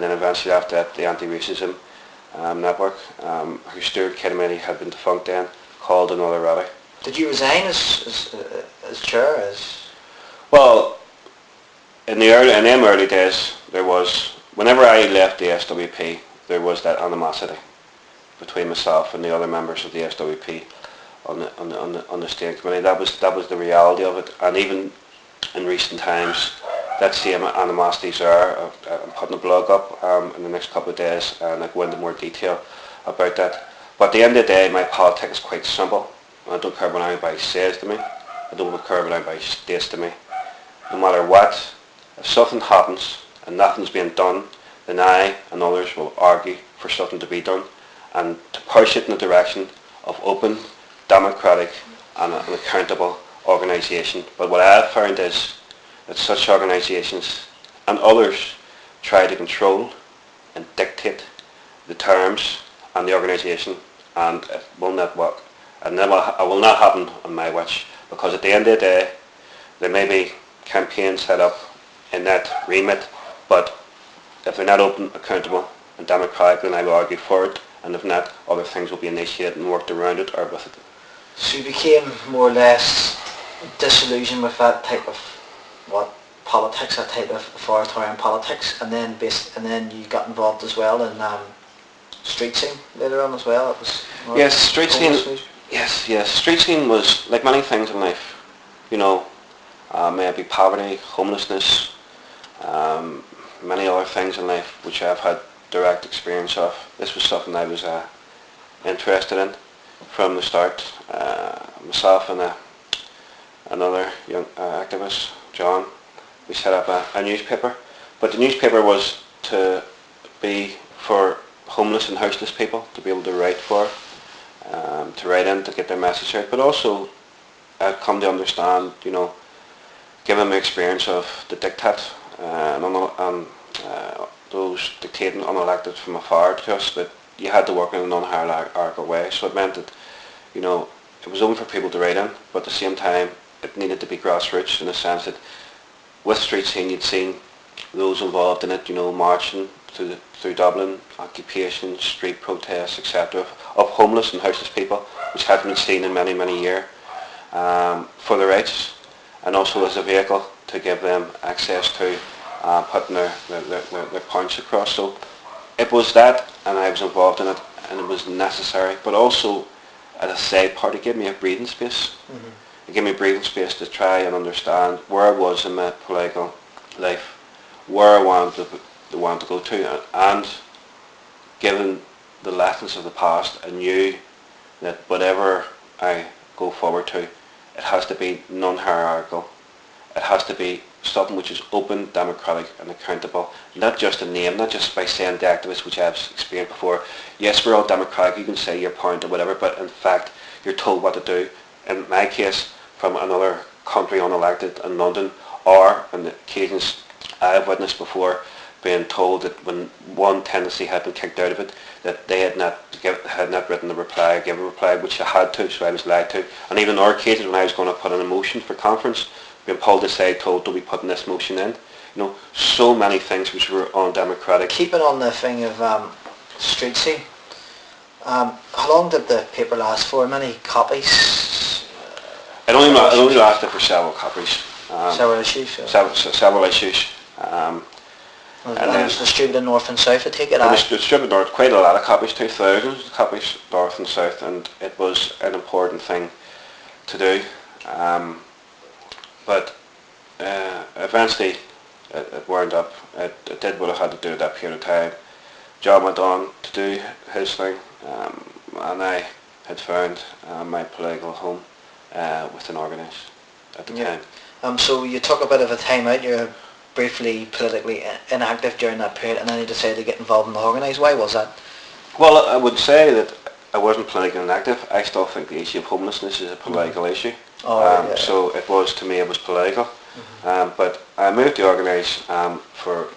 and then eventually after that the anti-racism um, network, um, whose Stuart Kennedy had been defunct then, called another rally. Did you resign as, as, uh, as chair? As Well, in the early, in them early days, there was, whenever I left the SWP, there was that animosity between myself and the other members of the SWP on the, on the, on the, on the steering committee. That was, that was the reality of it. And even in recent times, that same animosities are. Uh, I'm putting a blog up um, in the next couple of days and I'll go into more detail about that. But at the end of the day, my politics is quite simple. I don't care what anybody says to me. I don't care what anybody states to me. No matter what, if something happens and nothing's being done, then I and others will argue for something to be done and to push it in the direction of open, democratic and an accountable organisation. But what I have found is that such organisations and others try to control and dictate the terms and the organisation and it will not work. And that will, will not happen on my watch because at the end of the day there may be campaigns set up in that remit but if they're not open, accountable and democratic then I will argue for it and if not other things will be initiated and worked around it or with it. so you became more or less disillusioned with that type of what politics, that type of authoritarian politics, and then based, and then you got involved as well in um, street scene later on as well. It was Yes, street scene. homeless- Yes, yes. Street scene was like many things in life. You know, uh, maybe poverty, homelessness, um, many other things in life which I've had direct experience of. This was something I was uh, interested in from the start. Uh, myself and uh, another young uh, activist, John, we set up a, a newspaper. But the newspaper was to be for homeless and houseless people to be able to write for, um, to write in to get their message out. But also, I've come to understand, you know, given my experience of the diktat uh, and, and uh, those dictating unelected from afar to us, that you had to work in a non-hierarchical way. So it meant that, you know, it was open for people to write in, but at the same time, it needed to be grassroots in the sense that with street scene you'd seen those involved in it, you know, marching through, the, through Dublin, occupation, street protests, etc., of homeless and houseless people, which hadn't been seen in many, many years, um, for their rights, and also as a vehicle to give them access to uh, putting their, their, their, their, points across. So it was that, and I was involved in it, and it was necessary, but also as a side part, it gave me a breathing space. It gave me breathing space to try and understand where I was in my political life, where I wanted to, wanted to go to, and given the lessons of the past, I knew that whatever I go forward to, it has to be non-hierarchical. It has to be something which is open, democratic and accountable. Not just a name, not just by saying the activists, which I've experienced before. Yes, we're all democratic, you can say your point or whatever, but in fact, you're told what to do. In my case, from another country unelected in London, or on the occasions I've witnessed before, being told that when one tendency had been kicked out of it, that they had not give, had not written the reply, given a reply, which I had to, so I was lied to. And even in other cases when I was going to put in a motion for conference, being pulled aside, told, do we put this motion in? You know, so many things which were undemocratic. Keeping on the thing of um, street um, how long did the paper last for? Many copies? It only, it only lasted for several copies, um, Several issues? several, several issues. Um, and and it then- was distributed north and south, I take it? It aye? was distributed north, quite a lot of copies, two thousands of copies north and south, and it was an important thing to do. Um, but uh, eventually it, it wound up, it, it did what it had to do at that period of time. John went on to do his thing, um, and I had found uh, my political home uh, within Organise at the Yeah. time. Um, so you took a bit of a time out, you're briefly politically inactive during that period and then you decided to get involved in the organised. Why was that? Well, I would say that I wasn't politically inactive. I still think the issue of homelessness is a political issue. Oh, um, yeah. So it was, to me, it was political. Um, but I moved to Organise um, for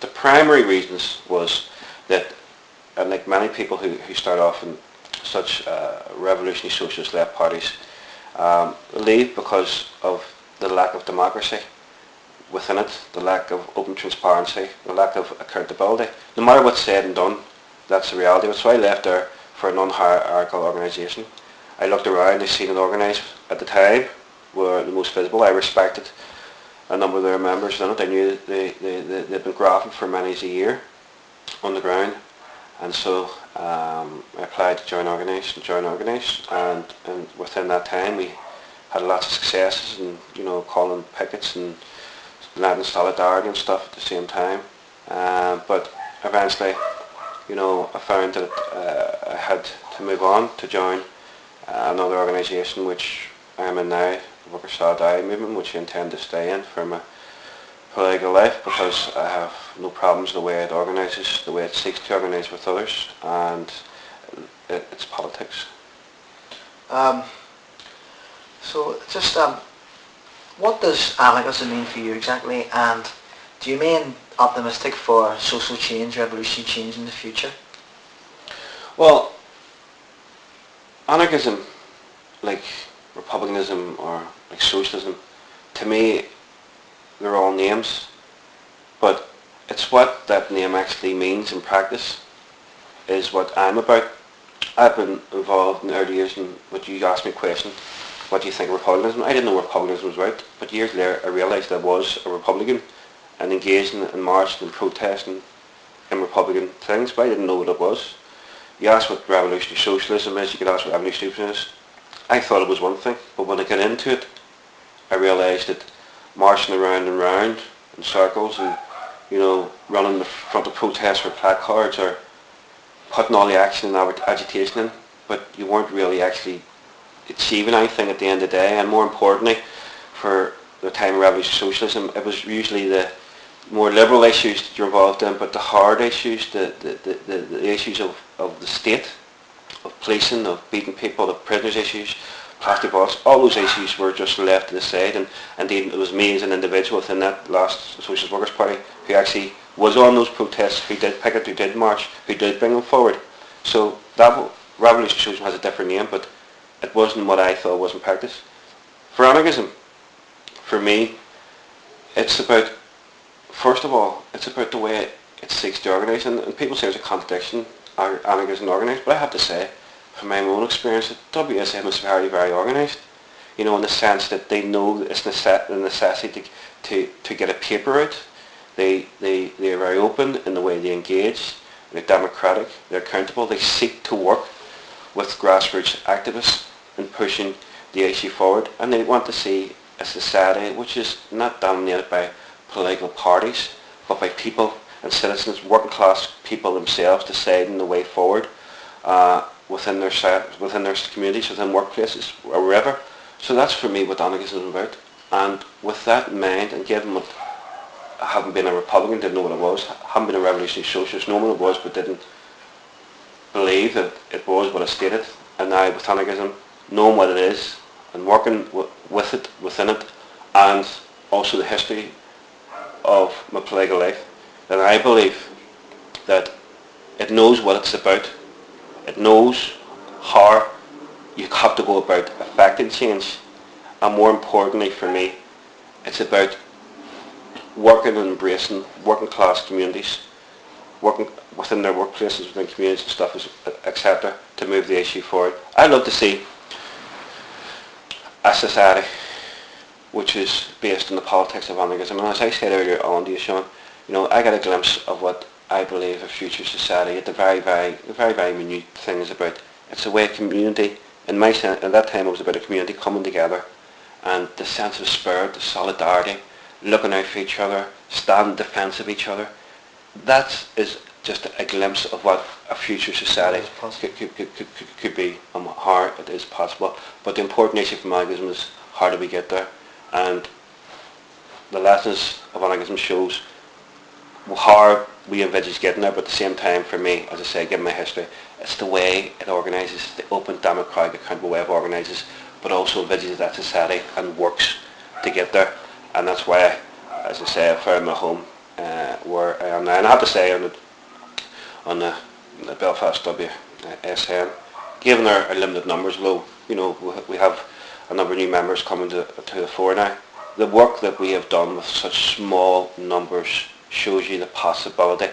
the primary reasons was that, and like many people who, who start off in such uh, revolutionary socialist left parties, um, leave because of the lack of democracy. within it, the lack of open transparency, the lack of accountability. No matter what's said and done, that's the reality. That's why I left there for a non-hierarchical organisation. I looked around, I seen it organised at the time, were the most visible. I respected a number of their members in it. I knew they, they, they, they'd been grafting for many a year on the ground. And so um, I applied to join organisation, join organisation, and, and within that time we had lots of successes and, you know, calling pickets and landing solidarity and stuff at the same time. Um, but eventually, you know, I found that uh, I had to move on to join uh, another organisation which I am in now, the Workers' Solidarity Movement, which I intend to stay in for my political life because I have no problems the way it organises, the way it seeks to organise with others, and it, it's politics. Um, so just um, what does anarchism mean for you exactly, and do you mean optimistic for social change, revolutionary change in the future? Well, anarchism, like republicanism or like socialism, to me, they're all names, but it's what that name actually means in practice is what I'm about. I've been involved in early years in what you asked me a question, what do you think of republicanism? I didn't know what republicanism was right, but years later I realised I was a Republican and engaging in marching and protesting in Republican things, but I didn't know what it was. You ask what revolutionary socialism is, you could ask what revolutionary socialism is. I thought it was one thing, but when I got into it, I realised that marching around and round in circles and, you know, running the front of protests with placards or putting all the action and agitation in, but you weren't really actually achieving anything at the end of the day. And more importantly, for the time of revolutionary socialism, it was usually the more liberal issues that you're involved in, but the hard issues, the, the, the, the, issues of, of the state, of policing, of beating people, the prisoners issues, plastic all those issues were just left to the side. And indeed, it was me as an individual within that last Socialist Workers' Party who actually was on those protests, who did picket, who did march, who did bring them forward. So that revolutionary socialism has a different name, but it wasn't what I thought was in practice. For anarchism, for me, it's about first of all, it's about the way it seeks to organise, and, and people say there's a contradiction, anarchism and organised, but I have to say, from my own experience, that WSM is very, very organised. You know, in the sense that they know it's the necessity to, to, to get a paper out. They, they, they are very open in the way they engage. They're democratic. They're accountable. They seek to work with grassroots activists in pushing the issue forward. And they want to see a society which is not dominated by political parties, but by people and citizens, working class people themselves deciding the way forward uh, within their within their communities, within workplaces, or wherever. So that's for me what anarchism is about. And with that in mind, and given what I haven't been a Republican, didn't know what it was, haven't been a revolutionary socialist, know what it was, but didn't believe that it was what it stated. And now with anarchism, knowing what it is, and working with it, within it, and also the history of my political life, then I believe that it knows what it's about. It knows how you have to go about affecting change. And more importantly for me, it's about working and embracing working class communities, working within their workplaces, within communities and stuff, etc., to move the issue forward. I'd love to see a society which is based on the politics of anarchism. And as I said earlier on to you, Sean, you know, I got a glimpse of what I believe a future society at the very, very, the very, very minute thing is about. It's a way of community. In my sense, at that time it was about a community coming together and the sense of spirit, the solidarity, looking out for each other, standing defence of each other. That is just a glimpse of what a future society could, could, could, could, could be and how it is possible. But the important issue for anarchism is how do we get there? and the lessons of anarchism shows how we envisage getting there, but at the same time, for me, as I say, given my history, it's the way it organises, the open, democratic, accountable way of organises, but also envisages that society and works to get there. And that's why, as I say, I found my home uh, where I am now. And I have to say, on the, on the, the Belfast WSM, given our, our limited numbers, low, you know, we have a number of new members coming to, to the fore now. the work that we have done with such small numbers shows you the possibility